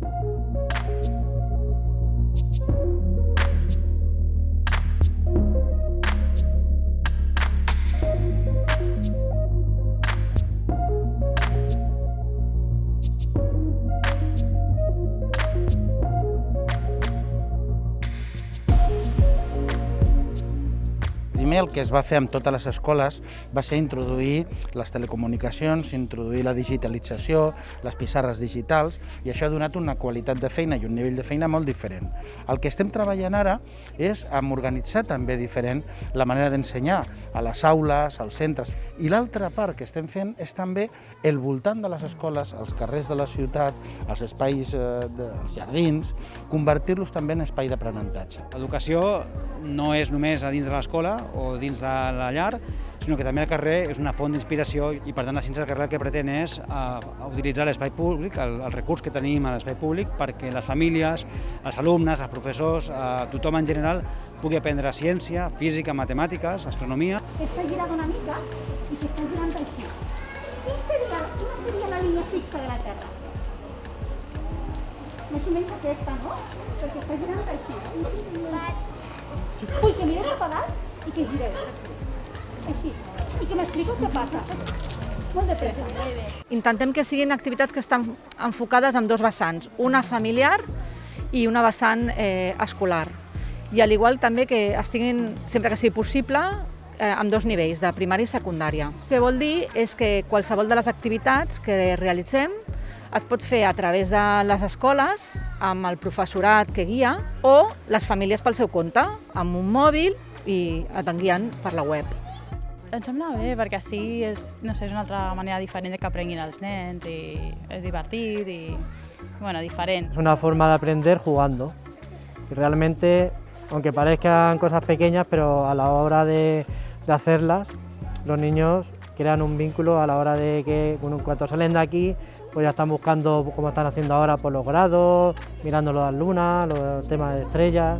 Thank you Primer el que es va fer amb totes les escoles va ser introduir les telecomunicacions, introduir la digitalització, les pissarres digitals, i això ha donat una qualitat de feina i un nivell de feina molt diferent. El que estem treballant ara és amb organitzar també diferent la manera d'ensenyar a les aules, als centres. I l'altra part que estem fent és també el voltant de les escoles, els carrers de la ciutat, els espais eh, dels jardins, convertir-los també en espai d'aprenentatge. L'educació no és només a dins de l'escola o dins de la llar, sinó que també el carrer és una font d'inspiració i per tant la ciència del carrer el que pretén és uh, utilitzar l'espai públic, el, el recurs que tenim a l'espai públic perquè les famílies, els alumnes, els professors, uh, tothom en general pugui aprendre ciència, física, matemàtiques, astronomia. Està girant una mica i que està girant així. Quina seria, quina seria la línia fixa de la Terra? Més o menys aquesta, no? Perquè està girant així. Ui, que mireu cap a dalt i que gireu. Així. I que m'explico què passa. Molt de pressa. Intentem que siguin activitats que estan enfocades en dos vessants, una familiar i una vessant eh, escolar. I al igual també que estiguin, sempre que sigui possible, eh, amb dos nivells, de primària i secundària. El que vol dir és que qualsevol de les activitats que realitzem es pot fer a través de les escoles, amb el professorat que guia, o les famílies pel seu compte, amb un mòbil i et guiant per la web. Em sembla bé, perquè així és, no sé, és una altra manera diferent de que aprenguin els nens i és divertit i, bueno, diferent. Es una forma de aprender jugando. Y realmente, aunque parezcan cosas pequeñas, pero a la hora de, de hacerlas, los niños crean un vínculo a la hora de que bueno, cuando salen de aquí, pues ya están buscando, como están haciendo ahora, por los grados, mirando las lunas, los temas de estrellas.